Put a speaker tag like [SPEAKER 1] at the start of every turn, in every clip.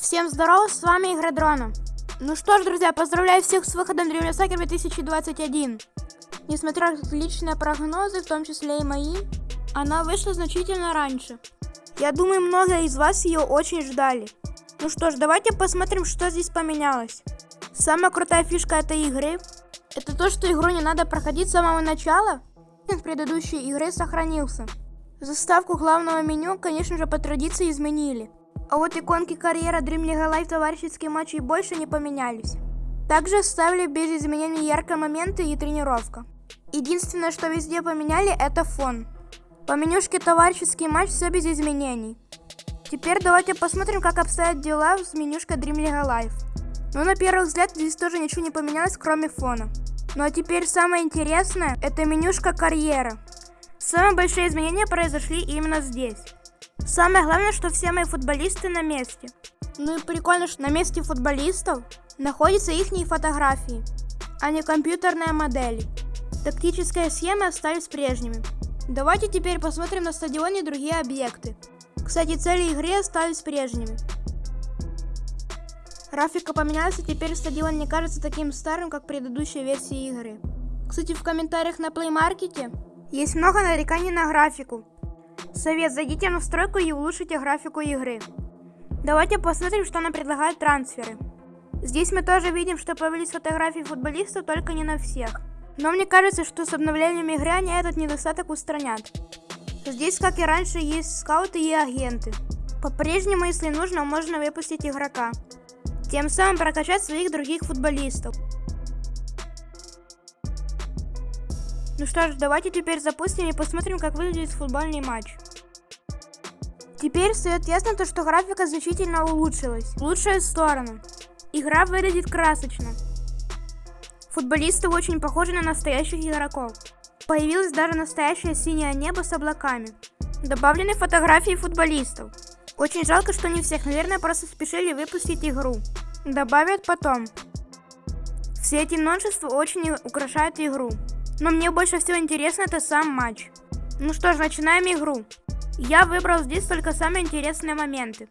[SPEAKER 1] Всем здорова, с вами Игра Дрона. Ну что ж, друзья, поздравляю всех с выходом Dream Soccer 2021. Несмотря на отличные прогнозы, в том числе и мои, она вышла значительно раньше. Я думаю, многие из вас ее очень ждали. Ну что ж, давайте посмотрим, что здесь поменялось. Самая крутая фишка этой игры, это то, что игру не надо проходить с самого начала. Предыдущей игры сохранился. Заставку главного меню, конечно же, по традиции изменили. А вот иконки карьера Dream League Live товарищеские матчи больше не поменялись. Также оставили без изменений яркие моменты и тренировка. Единственное, что везде поменяли, это фон. По менюшке товарищеский матч все без изменений. Теперь давайте посмотрим, как обстоят дела с менюшкой Dream League Live. Ну, на первый взгляд, здесь тоже ничего не поменялось, кроме фона. Ну а теперь самое интересное, это менюшка карьера. Самые большие изменения произошли именно здесь. Самое главное, что все мои футболисты на месте. Ну и прикольно, что на месте футболистов находятся их фотографии, а не компьютерные модели. Тактические схемы остались прежними. Давайте теперь посмотрим на стадионе другие объекты. Кстати, цели игры остались прежними. Графика поменялась, и теперь стадион не кажется таким старым, как в предыдущей версии игры. Кстати, в комментариях на Play Market есть много нареканий на графику. Совет, зайдите в настройку и улучшите графику игры. Давайте посмотрим, что нам предлагают трансферы. Здесь мы тоже видим, что появились фотографии футболистов, только не на всех. Но мне кажется, что с обновлением игры они этот недостаток устранят. Здесь, как и раньше, есть скауты и агенты. По-прежнему, если нужно, можно выпустить игрока. Тем самым прокачать своих других футболистов. Ну что ж, давайте теперь запустим и посмотрим, как выглядит футбольный матч. Теперь стоит ясно то, что графика значительно улучшилась. В лучшую сторону. Игра выглядит красочно. Футболисты очень похожи на настоящих игроков. Появилось даже настоящее синее небо с облаками. Добавлены фотографии футболистов. Очень жалко, что не всех, наверное, просто спешили выпустить игру. Добавят потом. Все эти новшества очень украшают игру. Но мне больше всего интересно это сам матч. Ну что ж, начинаем игру. Я выбрал здесь только самые интересные моменты.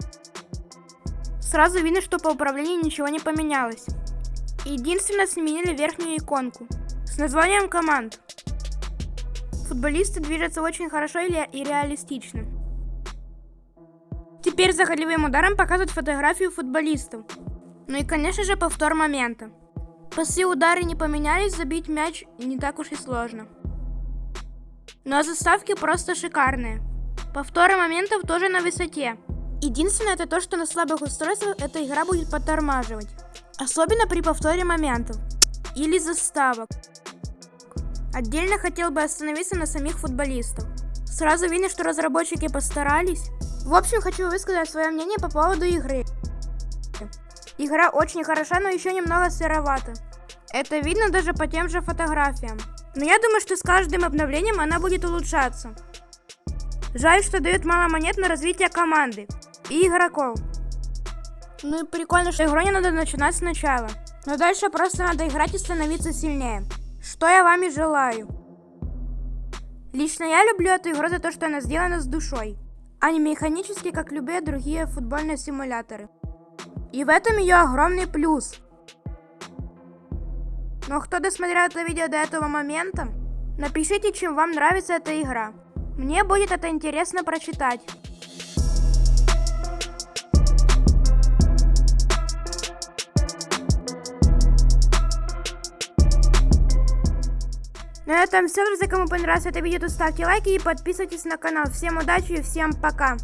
[SPEAKER 1] Сразу видно, что по управлению ничего не поменялось. Единственное, сменили верхнюю иконку с названием команд. Футболисты движутся очень хорошо и реалистично. Теперь за голевым ударом показывают фотографию футболистов. Ну и конечно же повтор момента. Пасы удары не поменялись, забить мяч не так уж и сложно. А заставки просто шикарные. Повторы моментов тоже на высоте. Единственное это то, что на слабых устройствах эта игра будет подтормаживать. Особенно при повторе моментов. Или заставок. Отдельно хотел бы остановиться на самих футболистов. Сразу видно, что разработчики постарались. В общем, хочу высказать свое мнение по поводу игры. Игра очень хороша, но еще немного сыровата. Это видно даже по тем же фотографиям. Но я думаю, что с каждым обновлением она будет улучшаться. Жаль, что дают мало монет на развитие команды и игроков. Ну и прикольно, что игру не надо начинать сначала. Но дальше просто надо играть и становиться сильнее. Что я вам и желаю. Лично я люблю эту игру за то, что она сделана с душой, а не механически, как любые другие футбольные симуляторы. И в этом ее огромный плюс. Но кто досмотрел это видео до этого момента, напишите, чем вам нравится эта игра. Мне будет это интересно прочитать. На этом все, друзья. Кому понравилось это видео, то ставьте лайки и подписывайтесь на канал. Всем удачи и всем пока.